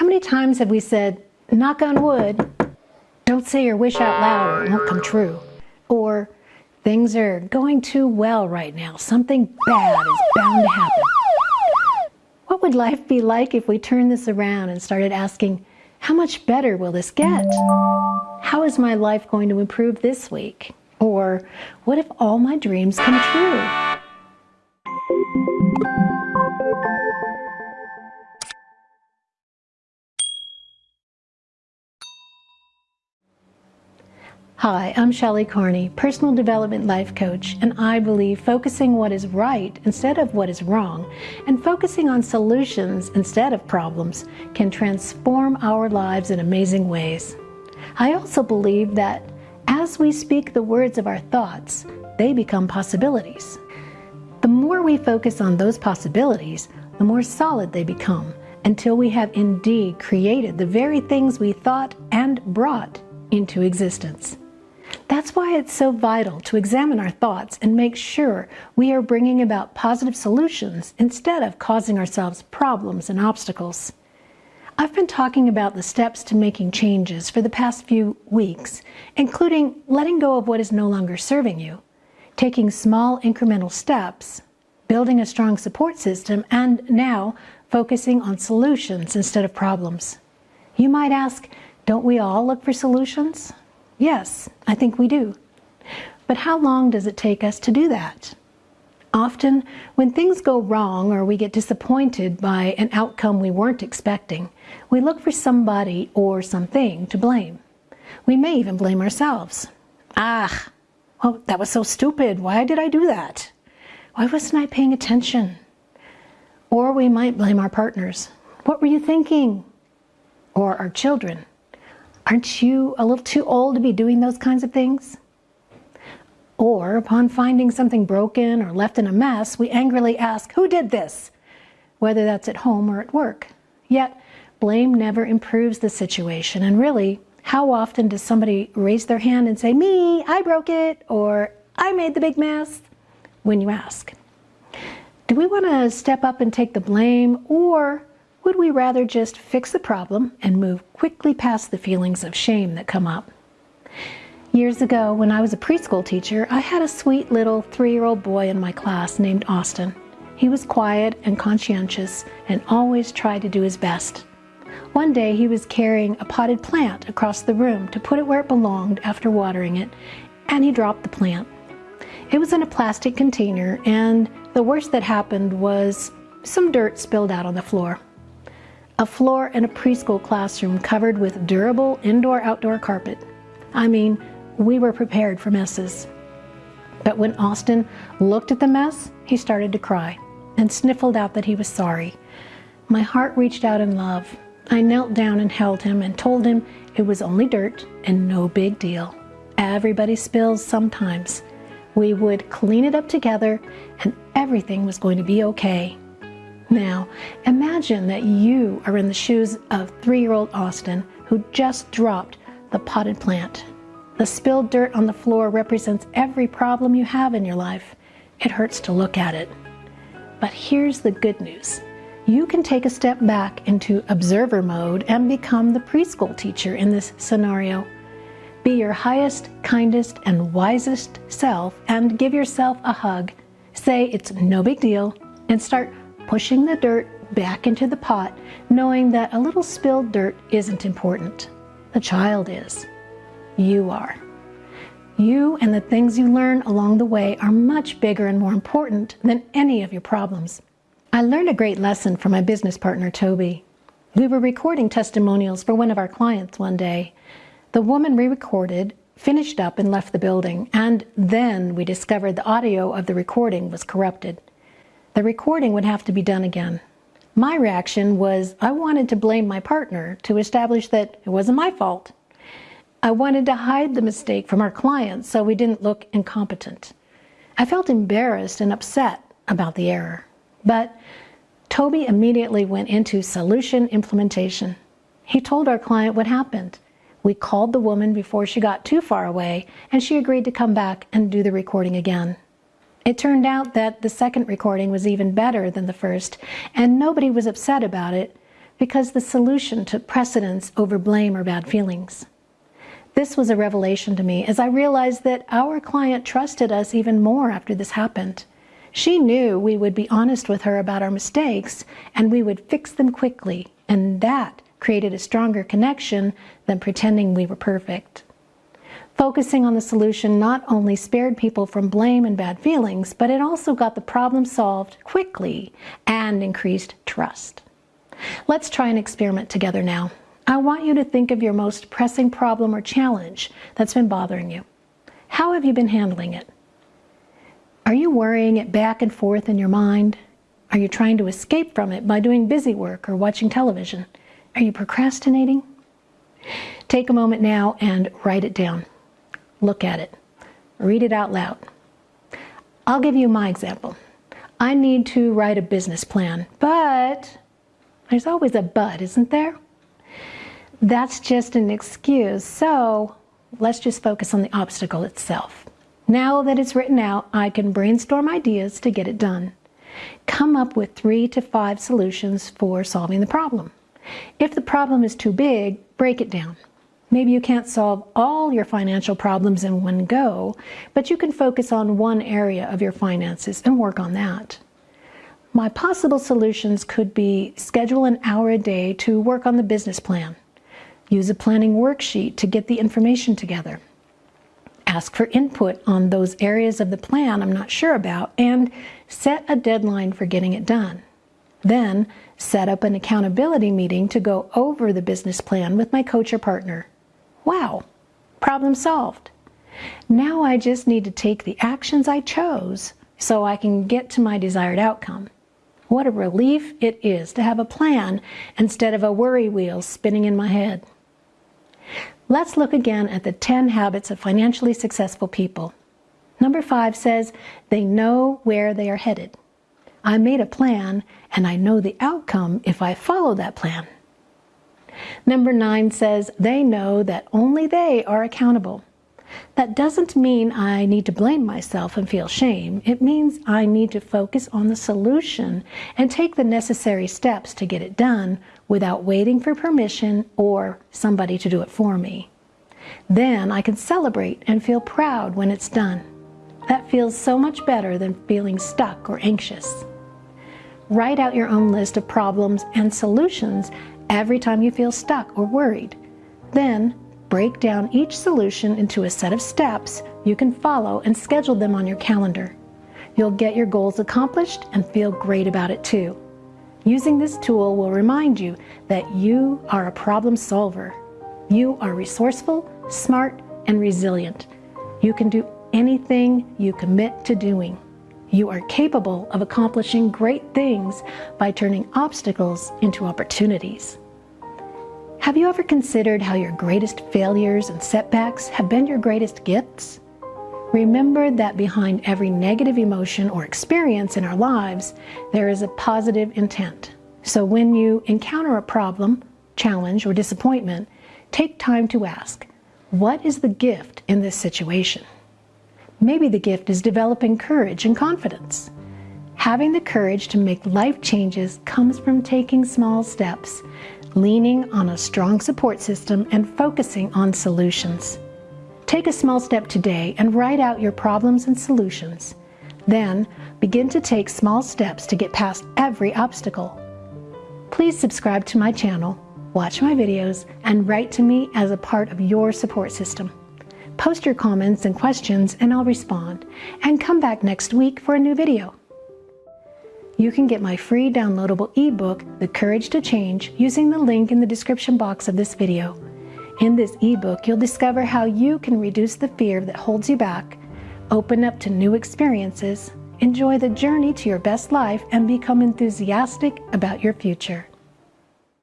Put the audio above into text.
How many times have we said, knock on wood, don't say your wish out loud it won't come true? Or, things are going too well right now, something bad is bound to happen. What would life be like if we turned this around and started asking, how much better will this get? How is my life going to improve this week? Or what if all my dreams come true? Hi, I'm Shelley Carney, personal development life coach, and I believe focusing what is right instead of what is wrong and focusing on solutions instead of problems can transform our lives in amazing ways. I also believe that as we speak the words of our thoughts, they become possibilities. The more we focus on those possibilities, the more solid they become until we have indeed created the very things we thought and brought into existence. That's why it's so vital to examine our thoughts and make sure we are bringing about positive solutions instead of causing ourselves problems and obstacles. I've been talking about the steps to making changes for the past few weeks, including letting go of what is no longer serving you, taking small incremental steps, building a strong support system, and now focusing on solutions instead of problems. You might ask, don't we all look for solutions? Yes, I think we do. But how long does it take us to do that? Often, when things go wrong or we get disappointed by an outcome we weren't expecting, we look for somebody or something to blame. We may even blame ourselves. Ah, well, that was so stupid. Why did I do that? Why wasn't I paying attention? Or we might blame our partners. What were you thinking? Or our children. Aren't you a little too old to be doing those kinds of things? Or upon finding something broken or left in a mess, we angrily ask, who did this? Whether that's at home or at work. Yet, blame never improves the situation. And really, how often does somebody raise their hand and say, me, I broke it, or I made the big mess, when you ask? Do we want to step up and take the blame, or would we rather just fix the problem and move quickly past the feelings of shame that come up? Years ago, when I was a preschool teacher, I had a sweet little three-year-old boy in my class named Austin. He was quiet and conscientious and always tried to do his best. One day he was carrying a potted plant across the room to put it where it belonged after watering it, and he dropped the plant. It was in a plastic container, and the worst that happened was some dirt spilled out on the floor a floor in a preschool classroom covered with durable indoor-outdoor carpet. I mean, we were prepared for messes. But when Austin looked at the mess, he started to cry and sniffled out that he was sorry. My heart reached out in love. I knelt down and held him and told him it was only dirt and no big deal. Everybody spills sometimes. We would clean it up together and everything was going to be okay. Now, imagine that you are in the shoes of three-year-old Austin who just dropped the potted plant. The spilled dirt on the floor represents every problem you have in your life. It hurts to look at it. But here's the good news. You can take a step back into observer mode and become the preschool teacher in this scenario. Be your highest, kindest, and wisest self and give yourself a hug. Say it's no big deal and start pushing the dirt back into the pot, knowing that a little spilled dirt isn't important. The child is. You are. You and the things you learn along the way are much bigger and more important than any of your problems. I learned a great lesson from my business partner, Toby. We were recording testimonials for one of our clients one day. The woman re recorded, finished up and left the building, and then we discovered the audio of the recording was corrupted the recording would have to be done again. My reaction was I wanted to blame my partner to establish that it wasn't my fault. I wanted to hide the mistake from our clients so we didn't look incompetent. I felt embarrassed and upset about the error. But Toby immediately went into solution implementation. He told our client what happened. We called the woman before she got too far away and she agreed to come back and do the recording again. It turned out that the second recording was even better than the first, and nobody was upset about it because the solution took precedence over blame or bad feelings. This was a revelation to me as I realized that our client trusted us even more after this happened. She knew we would be honest with her about our mistakes and we would fix them quickly, and that created a stronger connection than pretending we were perfect. Focusing on the solution not only spared people from blame and bad feelings, but it also got the problem solved quickly and increased trust. Let's try an experiment together now. I want you to think of your most pressing problem or challenge that's been bothering you. How have you been handling it? Are you worrying it back and forth in your mind? Are you trying to escape from it by doing busy work or watching television? Are you procrastinating? Take a moment now and write it down. Look at it. Read it out loud. I'll give you my example. I need to write a business plan, but there's always a but, isn't there? That's just an excuse. So let's just focus on the obstacle itself. Now that it's written out, I can brainstorm ideas to get it done. Come up with three to five solutions for solving the problem. If the problem is too big, break it down. Maybe you can't solve all your financial problems in one go, but you can focus on one area of your finances and work on that. My possible solutions could be schedule an hour a day to work on the business plan. Use a planning worksheet to get the information together. Ask for input on those areas of the plan I'm not sure about and set a deadline for getting it done. Then set up an accountability meeting to go over the business plan with my coach or partner. Wow, problem solved. Now I just need to take the actions I chose so I can get to my desired outcome. What a relief it is to have a plan instead of a worry wheel spinning in my head. Let's look again at the 10 habits of financially successful people. Number five says they know where they are headed. I made a plan and I know the outcome if I follow that plan. Number nine says they know that only they are accountable. That doesn't mean I need to blame myself and feel shame. It means I need to focus on the solution and take the necessary steps to get it done without waiting for permission or somebody to do it for me. Then I can celebrate and feel proud when it's done. That feels so much better than feeling stuck or anxious. Write out your own list of problems and solutions every time you feel stuck or worried. Then break down each solution into a set of steps you can follow and schedule them on your calendar. You'll get your goals accomplished and feel great about it too. Using this tool will remind you that you are a problem solver. You are resourceful, smart, and resilient. You can do anything you commit to doing. You are capable of accomplishing great things by turning obstacles into opportunities. Have you ever considered how your greatest failures and setbacks have been your greatest gifts? Remember that behind every negative emotion or experience in our lives, there is a positive intent. So when you encounter a problem, challenge, or disappointment, take time to ask, what is the gift in this situation? Maybe the gift is developing courage and confidence. Having the courage to make life changes comes from taking small steps, leaning on a strong support system, and focusing on solutions. Take a small step today and write out your problems and solutions. Then begin to take small steps to get past every obstacle. Please subscribe to my channel, watch my videos, and write to me as a part of your support system. Post your comments and questions and I'll respond. And come back next week for a new video. You can get my free downloadable ebook, The Courage to Change, using the link in the description box of this video. In this ebook, you'll discover how you can reduce the fear that holds you back, open up to new experiences, enjoy the journey to your best life, and become enthusiastic about your future.